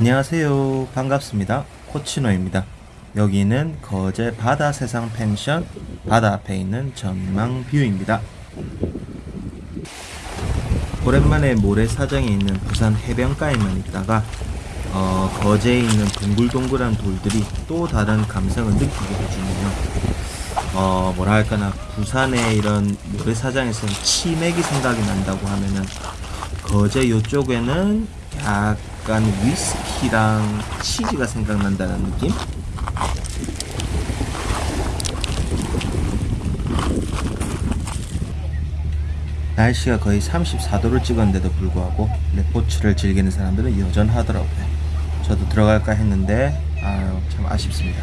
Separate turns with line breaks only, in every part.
안녕하세요. 반갑습니다. 코치노입니다. 여기는 거제 바다 세상 펜션 바다 앞에 있는 전망 view입니다. 오랜만에 모래사장에 있는 부산 해변가에만 있다가 어, 거제에 있는 동글동글한 돌들이 또 다른 감성을 느끼게 해주네요. 어, 뭐라 할까나 부산의 이런 모래사장에서는 치맥이 생각이 난다고 하면은 거제 요쪽에는 약 간 위스키랑 치즈가 생각난다는 느낌? 날씨가 거의 34도를 찍었는데도 불구하고 레포츠를 즐기는 사람들은 여전하더라고요. 저도 들어갈까 했는데 아유 참 아쉽습니다.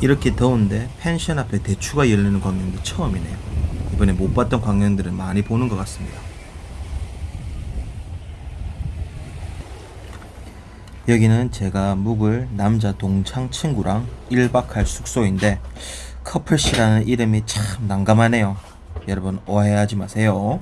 이렇게 더운데 펜션 앞에 대추가 열리는 광경도 처음이네요. 이번에 못 봤던 광경들은 많이 보는 것 같습니다. 여기는 제가 묵을 남자 동창 친구랑 1박 할 숙소인데 커플씨라는 이름이 참 난감하네요. 여러분 오해하지 마세요.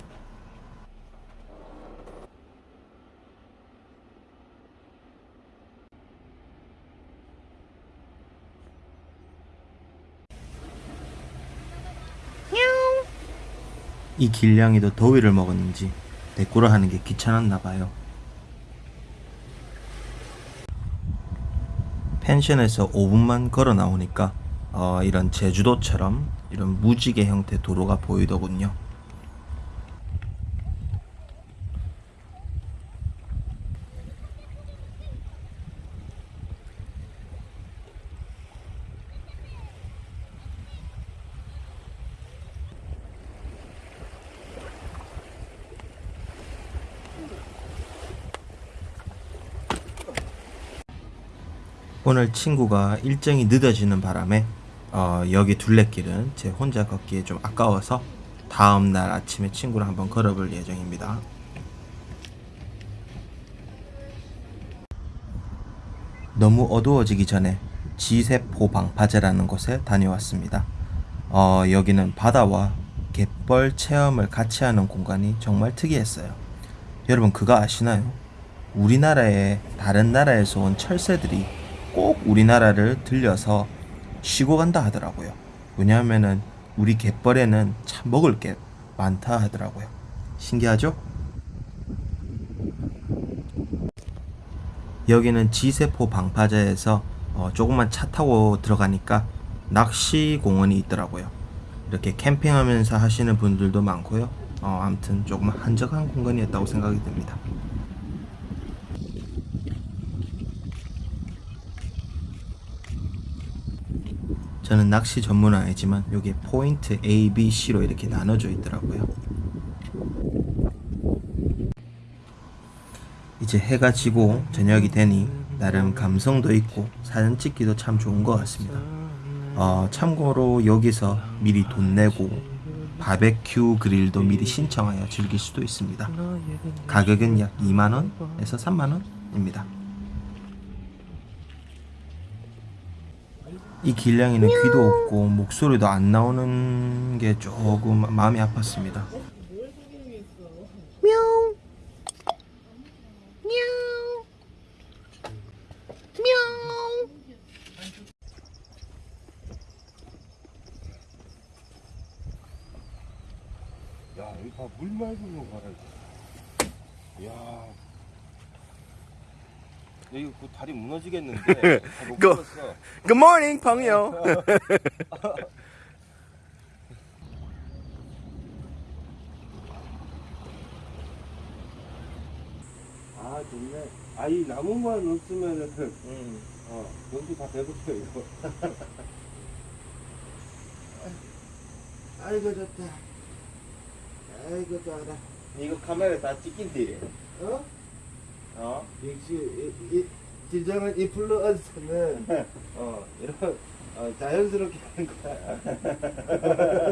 이 길냥이도 더위를 먹었는지 대꾸를 하는 게 귀찮았나 봐요. 펜션에서 5분만 걸어 나오니까 어, 이런 제주도처럼 이런 무지개 형태 도로가 보이더군요. 오늘 친구가 일정이 늦어지는 바람에 어, 여기 둘레길은 제 혼자 걷기에 좀 아까워서 다음 날 아침에 친구랑 한번 걸어볼 예정입니다. 너무 어두워지기 전에 지세포 방파제라는 곳에 다녀왔습니다. 어, 여기는 바다와 갯벌 체험을 같이 하는 공간이 정말 특이했어요. 여러분 그거 아시나요? 우리나라의 다른 나라에서 온 철새들이 꼭 우리나라를 들려서 쉬고 간다 하더라고요. 왜냐하면은 우리 갯벌에는 참 먹을 게 많다 하더라고요. 신기하죠? 여기는 지세포 방파제에서 어, 조금만 차 타고 들어가니까 낚시 공원이 있더라고요. 이렇게 캠핑하면서 하시는 분들도 많고요. 어, 아무튼 조금 한적한 공간이었다고 생각이 듭니다. 저는 낚시 전문은 아니지만 여기 포인트 A, B, C로 이렇게 나눠져 있더라고요. 이제 해가 지고 저녁이 되니 나름 감성도 있고 사진 찍기도 참 좋은 것 같습니다. 어, 참고로 여기서 미리 돈 내고 바베큐 그릴도 미리 신청하여 즐길 수도 있습니다. 가격은 약 2만원에서 3만원입니다. 이 길냥이는 귀도 없고 목소리도 안 나오는 게 조금 마음이 아팠습니다. мяу. мяу. мяу.
야, 여기 봐, 물 맑은 거 봐라. 이거. 야. 이거 그 다리 무너지겠는데.
그-
걸었어.
Good morning, 朋友.
아, 좋네. 아, 이 나무만 없으면은, 어, 여기 다 배고파, 이거.
아이고 좋다. 아이고 좋아라.
이거 카메라 다 찍힌대.
어?
어?
역시 이, 이 진정한 인플루언서는 어 이런 어, 자연스럽게 하는 거야.